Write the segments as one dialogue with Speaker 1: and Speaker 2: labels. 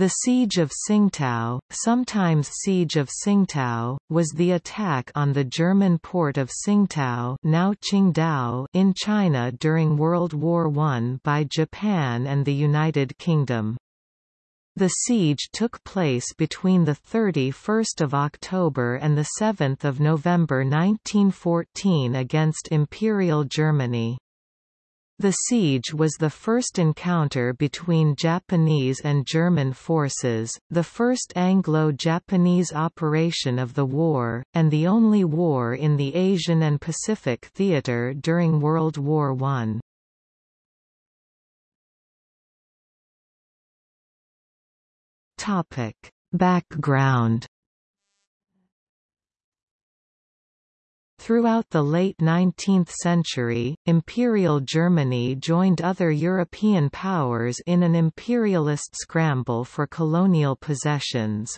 Speaker 1: The Siege of Tsingtao, sometimes Siege of Tsingtao, was the attack on the German port of Tsingtao now Qingdao in China during World War I by Japan and the United Kingdom. The siege took place between 31 October and 7 November 1914 against Imperial Germany. The siege was the first encounter between Japanese and German forces, the first Anglo-Japanese operation of the war, and the only war in the Asian and Pacific theater during World War I. Topic. Background Throughout the late 19th century, Imperial Germany joined other European powers in an imperialist scramble for colonial possessions.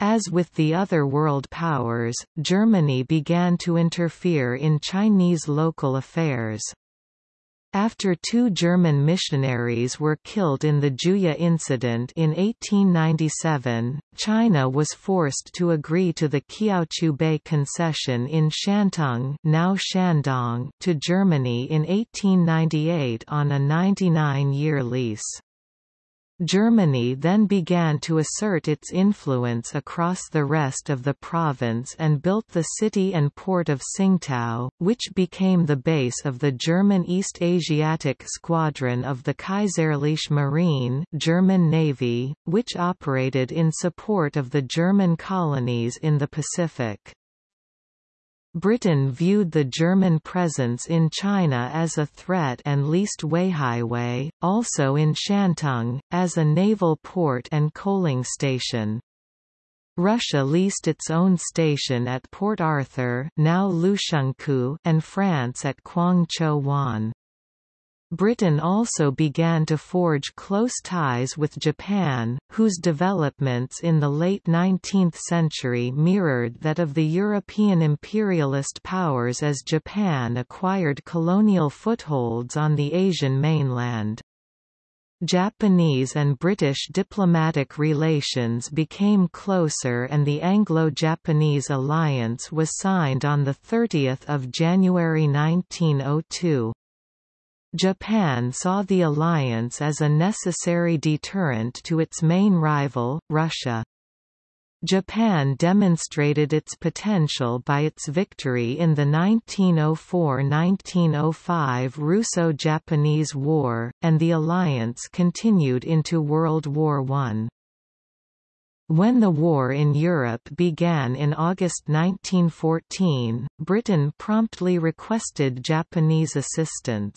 Speaker 1: As with the other world powers, Germany began to interfere in Chinese local affairs. After two German missionaries were killed in the Juye incident in 1897, China was forced to agree to the Kiautschou Bay concession in Shantung now Shandong to Germany in 1898 on a 99-year lease. Germany then began to assert its influence across the rest of the province and built the city and port of Tsingtao, which became the base of the German East Asiatic Squadron of the Kaiserliche Marine German Navy, which operated in support of the German colonies in the Pacific. Britain viewed the German presence in China as a threat and leased Weihaiwei, also in Shantung, as a naval port and coaling station. Russia leased its own station at Port Arthur now and France at Kwangchow Wan. Britain also began to forge close ties with Japan, whose developments in the late 19th century mirrored that of the European imperialist powers as Japan acquired colonial footholds on the Asian mainland. Japanese and British diplomatic relations became closer and the Anglo-Japanese alliance was signed on 30 January 1902. Japan saw the alliance as a necessary deterrent to its main rival, Russia. Japan demonstrated its potential by its victory in the 1904–1905 Russo-Japanese War, and the alliance continued into World War I. When the war in Europe began in August 1914, Britain promptly requested Japanese assistance.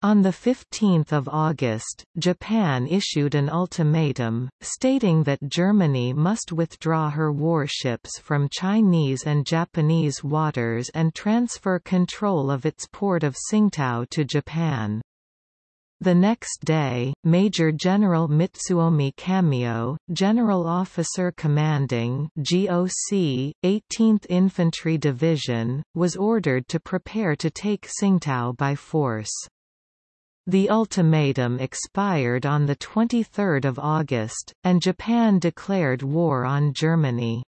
Speaker 1: On 15 August, Japan issued an ultimatum, stating that Germany must withdraw her warships from Chinese and Japanese waters and transfer control of its port of Tsingtao to Japan. The next day, Major General Mitsuomi Kamio, General Officer Commanding GOC, 18th Infantry Division, was ordered to prepare to take Tsingtao by force. The ultimatum expired on 23 August, and Japan declared war on Germany.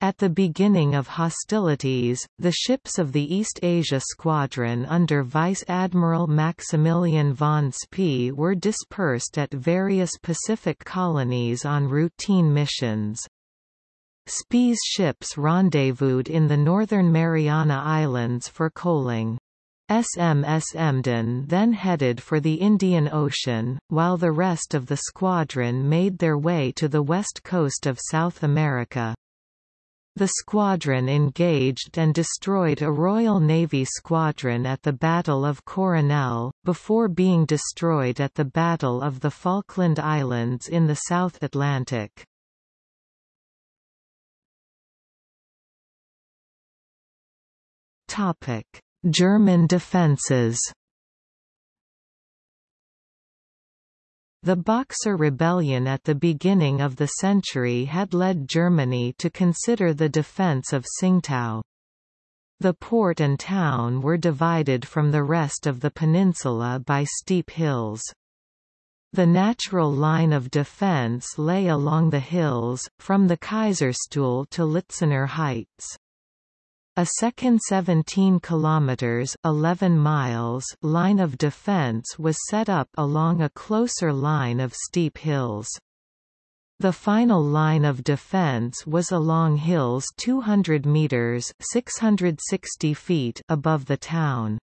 Speaker 1: At the beginning of hostilities, the ships of the East Asia Squadron under Vice Admiral Maximilian von Spee were dispersed at various Pacific colonies on routine missions. Spee's ships rendezvoused in the northern Mariana Islands for coaling. SMS Emden then headed for the Indian Ocean, while the rest of the squadron made their way to the west coast of South America. The squadron engaged and destroyed a Royal Navy squadron at the Battle of Coronel, before being destroyed at the Battle of the Falkland Islands in the South Atlantic. Topic German defences The Boxer Rebellion at the beginning of the century had led Germany to consider the defense of Tsingtao. The port and town were divided from the rest of the peninsula by steep hills. The natural line of defense lay along the hills, from the Kaiserstuhl to Litzener Heights. A second 17 kilometers 11 miles line of defense was set up along a closer line of steep hills. The final line of defense was along hills 200 meters 660 feet above the town.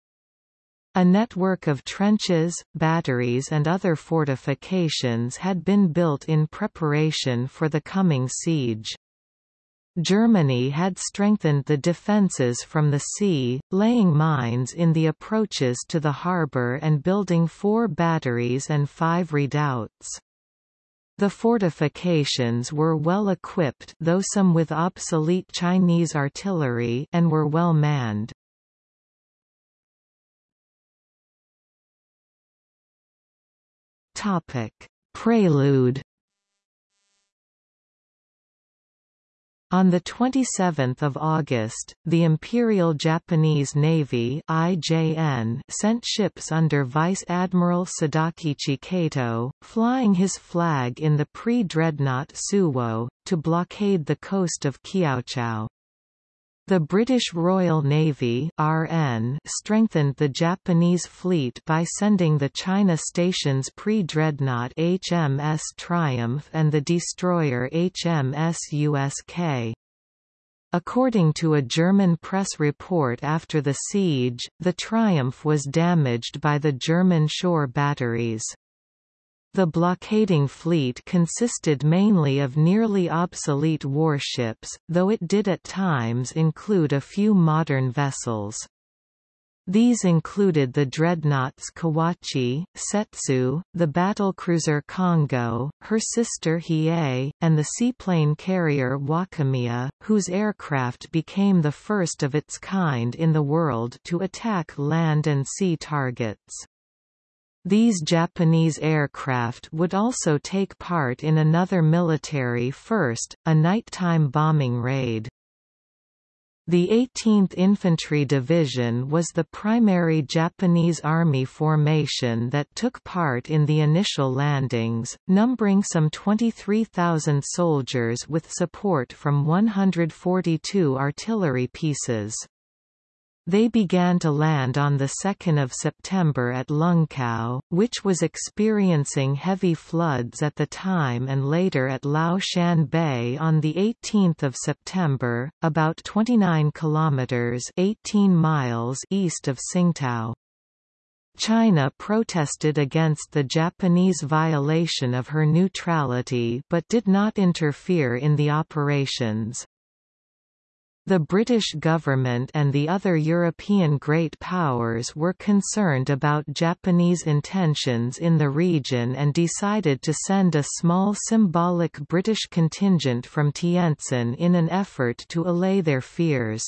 Speaker 1: A network of trenches, batteries and other fortifications had been built in preparation for the coming siege. Germany had strengthened the defences from the sea, laying mines in the approaches to the harbour and building four batteries and five redoubts. The fortifications were well equipped though some with obsolete Chinese artillery and were well manned. Prelude On 27 August, the Imperial Japanese Navy IJN sent ships under Vice Admiral Sadakichi Kato, flying his flag in the pre-dreadnought Suwo, to blockade the coast of Kiaochou. The British Royal Navy RN strengthened the Japanese fleet by sending the China Station's pre-dreadnought HMS Triumph and the destroyer HMS USK. According to a German press report after the siege, the Triumph was damaged by the German shore batteries. The blockading fleet consisted mainly of nearly obsolete warships, though it did at times include a few modern vessels. These included the dreadnoughts Kawachi, Settsu, the battlecruiser Kongo, her sister Hiei, and the seaplane carrier Wakamiya, whose aircraft became the first of its kind in the world to attack land and sea targets. These Japanese aircraft would also take part in another military first, a nighttime bombing raid. The 18th Infantry Division was the primary Japanese Army formation that took part in the initial landings, numbering some 23,000 soldiers with support from 142 artillery pieces. They began to land on 2 September at Lungkou, which was experiencing heavy floods at the time and later at Lao Shan Bay on 18 September, about 29 kilometers 18 miles east of Tsingtao. China protested against the Japanese violation of her neutrality but did not interfere in the operations. The British government and the other European great powers were concerned about Japanese intentions in the region and decided to send a small symbolic British contingent from Tientsin in an effort to allay their fears.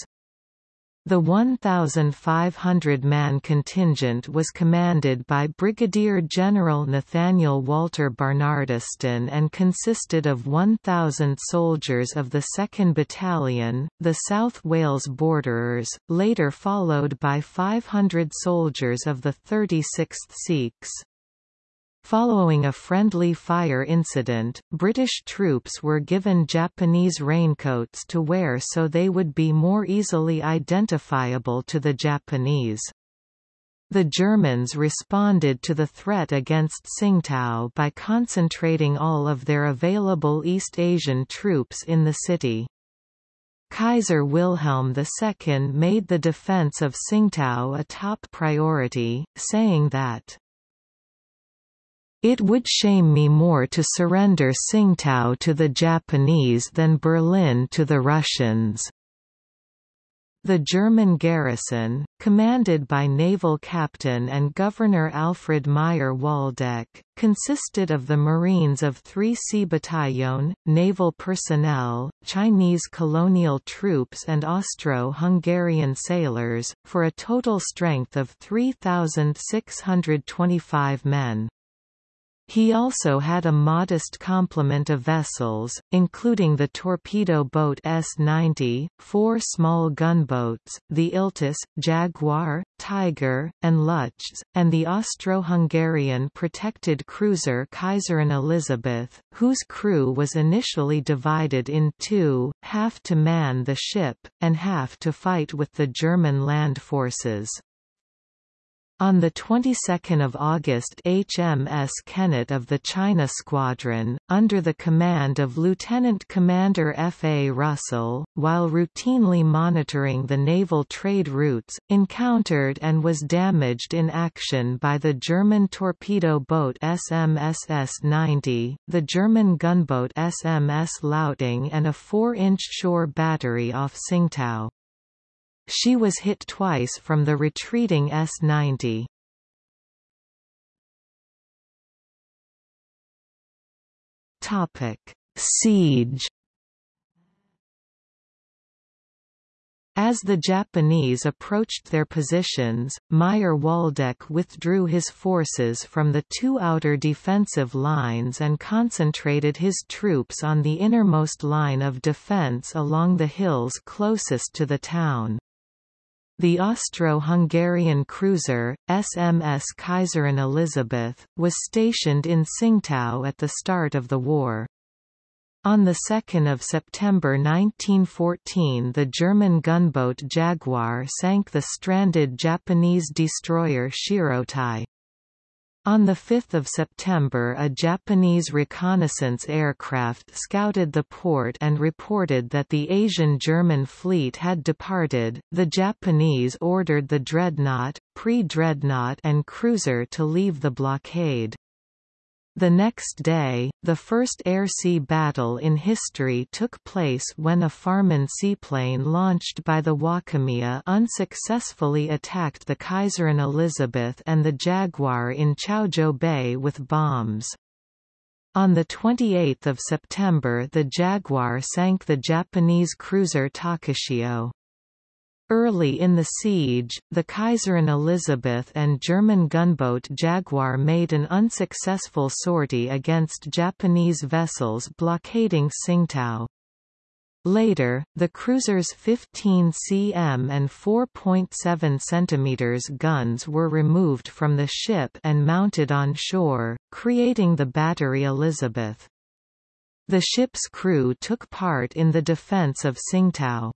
Speaker 1: The 1,500-man contingent was commanded by Brigadier General Nathaniel Walter Barnardiston and consisted of 1,000 soldiers of the 2nd Battalion, the South Wales Borderers, later followed by 500 soldiers of the 36th Sikhs. Following a friendly fire incident, British troops were given Japanese raincoats to wear so they would be more easily identifiable to the Japanese. The Germans responded to the threat against Tsingtao by concentrating all of their available East Asian troops in the city. Kaiser Wilhelm II made the defense of Tsingtao a top priority, saying that it would shame me more to surrender Tsingtao to the Japanese than Berlin to the Russians. The German garrison, commanded by naval captain and Governor Alfred Meyer Waldeck, consisted of the Marines of 3 Sea Battalion, naval personnel, Chinese colonial troops and Austro-Hungarian sailors, for a total strength of 3,625 men. He also had a modest complement of vessels, including the torpedo boat S-90, four small gunboats, the Iltis, Jaguar, Tiger, and Luchs, and the Austro-Hungarian protected cruiser Kaiserin Elisabeth, whose crew was initially divided in two, half to man the ship, and half to fight with the German land forces. On the 22nd of August HMS Kennet of the China Squadron, under the command of Lieutenant Commander F. A. Russell, while routinely monitoring the naval trade routes, encountered and was damaged in action by the German torpedo boat SMS S-90, the German gunboat SMS Lauting and a 4-inch shore battery off Tsingtao. She was hit twice from the retreating S-90. Siege As the Japanese approached their positions, Meyer-Waldeck withdrew his forces from the two outer defensive lines and concentrated his troops on the innermost line of defense along the hills closest to the town. The Austro-Hungarian cruiser, SMS Kaiserin Elisabeth, was stationed in Tsingtao at the start of the war. On 2 September 1914 the German gunboat Jaguar sank the stranded Japanese destroyer Shirotae. On 5 September a Japanese reconnaissance aircraft scouted the port and reported that the Asian German fleet had departed. The Japanese ordered the dreadnought, pre-dreadnought and cruiser to leave the blockade. The next day, the first air-sea battle in history took place when a Farman seaplane launched by the Wakamiya unsuccessfully attacked the Kaiserin Elisabeth and the Jaguar in Jiaozhou Bay with bombs. On 28 September the Jaguar sank the Japanese cruiser Takachiho. Early in the siege, the Kaiserin Elisabeth and German gunboat Jaguar made an unsuccessful sortie against Japanese vessels blockading Tsingtao. Later, the cruiser's 15 cm and 4.7 cm guns were removed from the ship and mounted on shore, creating the Battery Elizabeth. The ship's crew took part in the defense of Tsingtao.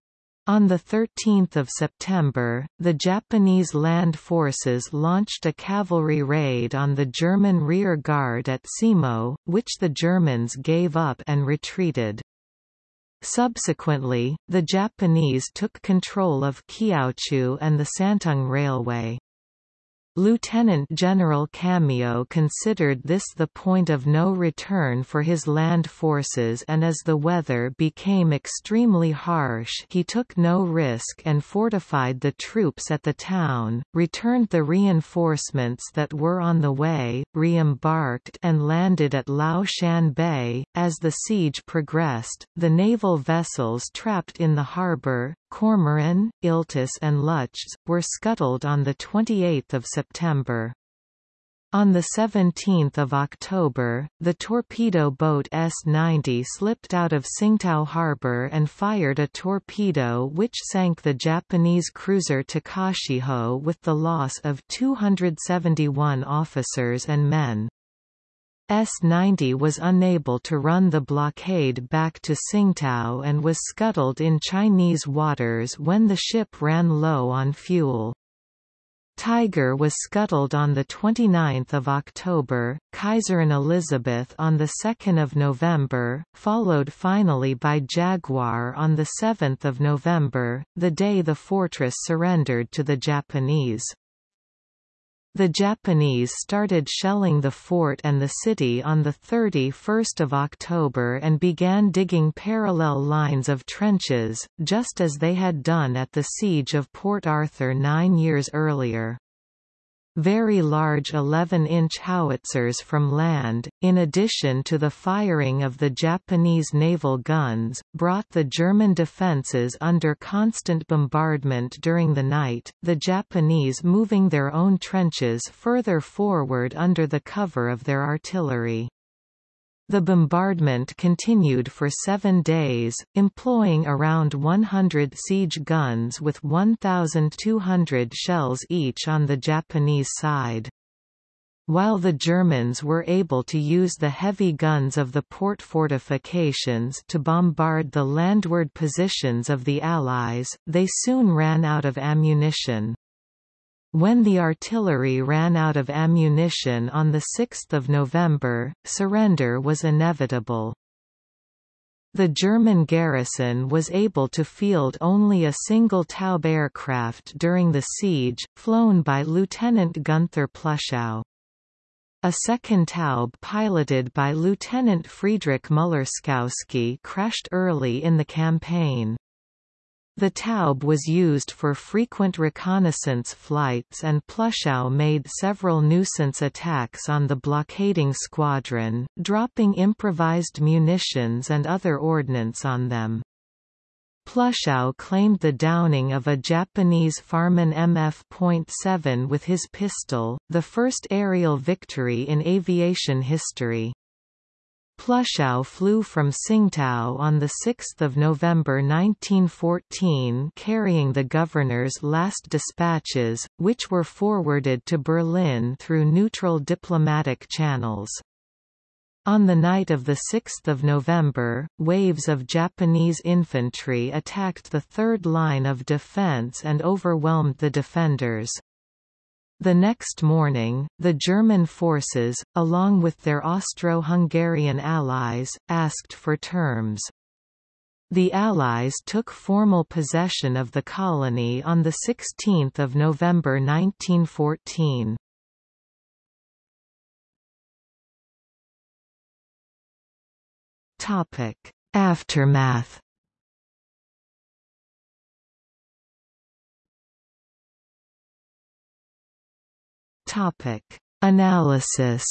Speaker 1: On 13 September, the Japanese land forces launched a cavalry raid on the German rear guard at Simo, which the Germans gave up and retreated. Subsequently, the Japanese took control of Kiautschou and the Shantung Railway. Lieutenant General Kamio considered this the point of no return for his land forces and as the weather became extremely harsh he took no risk and fortified the troops at the town, returned the reinforcements that were on the way, re-embarked and landed at Lao Shan Bay. As the siege progressed, the naval vessels trapped in the harbour, Cormoran, Iltis and Luchs, were scuttled on 28 September. On 17 October, the torpedo boat S-90 slipped out of Tsingtao harbor and fired a torpedo which sank the Japanese cruiser Takachiho with the loss of 271 officers and men. S-90 was unable to run the blockade back to Tsingtao and was scuttled in Chinese waters when the ship ran low on fuel. Tiger was scuttled on 29 October, Kaiserin Elisabeth on 2 November, followed finally by Jaguar on 7 November, the day the fortress surrendered to the Japanese. The Japanese started shelling the fort and the city on 31 October and began digging parallel lines of trenches, just as they had done at the siege of Port Arthur nine years earlier. Very large 11-inch howitzers from land, in addition to the firing of the Japanese naval guns, brought the German defences under constant bombardment during the night, the Japanese moving their own trenches further forward under the cover of their artillery. The bombardment continued for seven days, employing around 100 siege guns with 1,200 shells each on the Japanese side. While the Germans were able to use the heavy guns of the port fortifications to bombard the landward positions of the Allies, they soon ran out of ammunition. When the artillery ran out of ammunition on 6 November, surrender was inevitable. The German garrison was able to field only a single Taube aircraft during the siege, flown by Lieutenant Gunther Pluschow. A second Taube piloted by Lieutenant Friedrich Muller-Skowski crashed early in the campaign. The Taube was used for frequent reconnaissance flights and Pluschow made several nuisance attacks on the blockading squadron, dropping improvised munitions and other ordnance on them. Pluschow claimed the downing of a Japanese Farman MF.7 with his pistol, the first aerial victory in aviation history. Pluschow flew from Tsingtao on 6 November 1914 carrying the governor's last dispatches, which were forwarded to Berlin through neutral diplomatic channels. On the night of 6 November, waves of Japanese infantry attacked the third line of defense and overwhelmed the defenders. The next morning, the German forces, along with their Austro-Hungarian allies, asked for terms. The Allies took formal possession of the colony on 16 November 1914. Aftermath Topic: Analysis.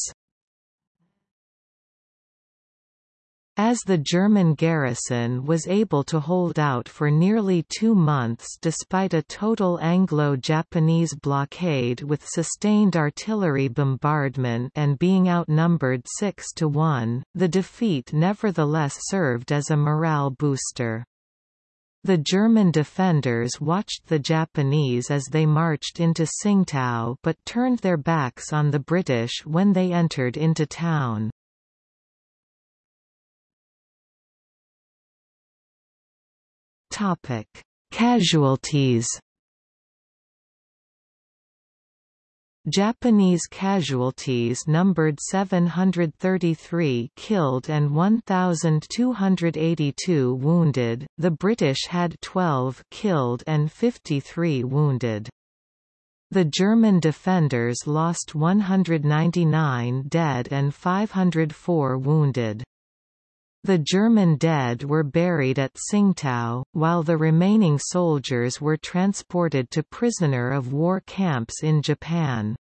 Speaker 1: As the German garrison was able to hold out for nearly two months despite a total Anglo-Japanese blockade with sustained artillery bombardment and being outnumbered 6 to 1, the defeat nevertheless served as a morale booster. The German defenders watched the Japanese as they marched into Tsingtao but turned their backs on the British when they entered into town. Casualties Japanese casualties numbered 733 killed and 1,282 wounded, the British had 12 killed and 53 wounded. The German defenders lost 199 dead and 504 wounded. The German dead were buried at Tsingtao, while the remaining soldiers were transported to prisoner of war camps in Japan.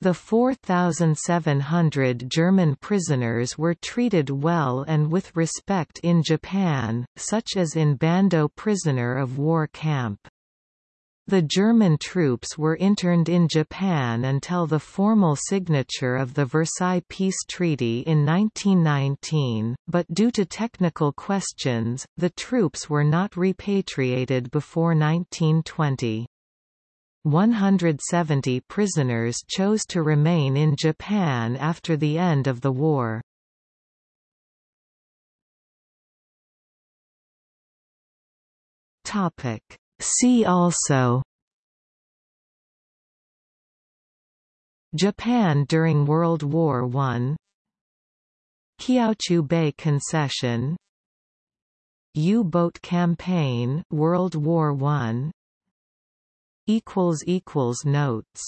Speaker 1: The 4,700 German prisoners were treated well and with respect in Japan, such as in Bando prisoner of war camp. The German troops were interned in Japan until the formal signature of the Versailles Peace Treaty in 1919, but due to technical questions, the troops were not repatriated before 1920. 170 prisoners chose to remain in Japan after the end of the war. Topic See also Japan during World War I Kiautschou Bay Concession U-boat campaign World War I equals equals notes